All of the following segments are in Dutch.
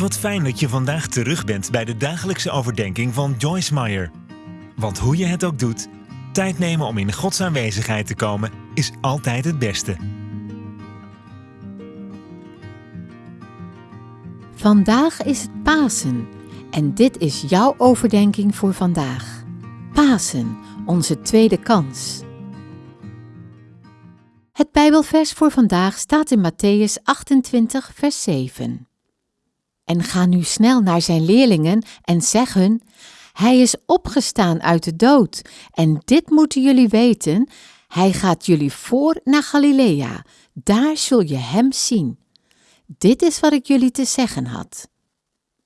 Wat fijn dat je vandaag terug bent bij de dagelijkse overdenking van Joyce Meyer. Want hoe je het ook doet, tijd nemen om in Gods aanwezigheid te komen is altijd het beste. Vandaag is het Pasen en dit is jouw overdenking voor vandaag. Pasen, onze tweede kans. Het Bijbelvers voor vandaag staat in Matthäus 28, vers 7. En ga nu snel naar zijn leerlingen en zeg hun: Hij is opgestaan uit de dood, en dit moeten jullie weten: Hij gaat jullie voor naar Galilea, daar zul je hem zien. Dit is wat ik jullie te zeggen had.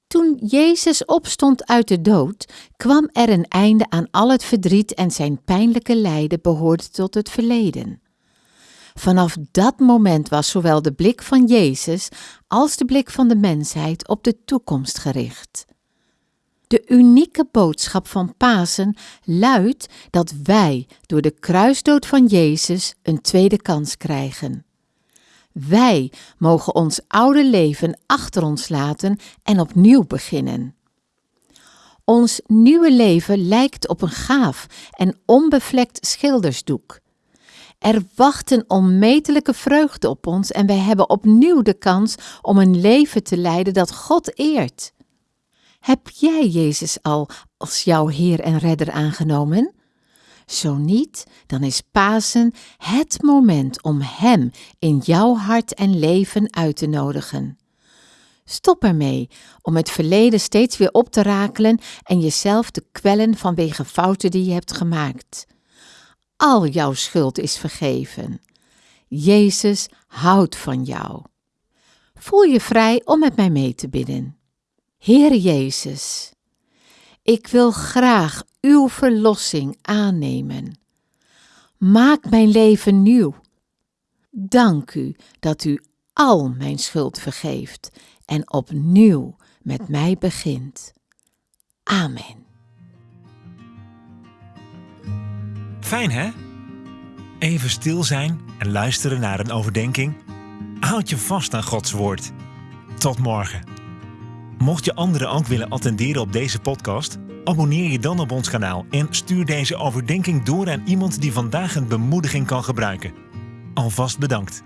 Toen Jezus opstond uit de dood, kwam er een einde aan al het verdriet en zijn pijnlijke lijden behoorde tot het verleden. Vanaf dat moment was zowel de blik van Jezus als de blik van de mensheid op de toekomst gericht. De unieke boodschap van Pasen luidt dat wij door de kruisdood van Jezus een tweede kans krijgen. Wij mogen ons oude leven achter ons laten en opnieuw beginnen. Ons nieuwe leven lijkt op een gaaf en onbevlekt schildersdoek. Er wacht een onmetelijke vreugde op ons en wij hebben opnieuw de kans om een leven te leiden dat God eert. Heb jij Jezus al als jouw Heer en Redder aangenomen? Zo niet, dan is Pasen het moment om Hem in jouw hart en leven uit te nodigen. Stop ermee om het verleden steeds weer op te rakelen en jezelf te kwellen vanwege fouten die je hebt gemaakt. Al jouw schuld is vergeven. Jezus houdt van jou. Voel je vrij om met mij mee te bidden. Heer Jezus, ik wil graag uw verlossing aannemen. Maak mijn leven nieuw. Dank u dat u al mijn schuld vergeeft en opnieuw met mij begint. Amen. Fijn hè? Even stil zijn en luisteren naar een overdenking. Houd je vast aan Gods woord. Tot morgen. Mocht je anderen ook willen attenderen op deze podcast, abonneer je dan op ons kanaal en stuur deze overdenking door aan iemand die vandaag een bemoediging kan gebruiken. Alvast bedankt.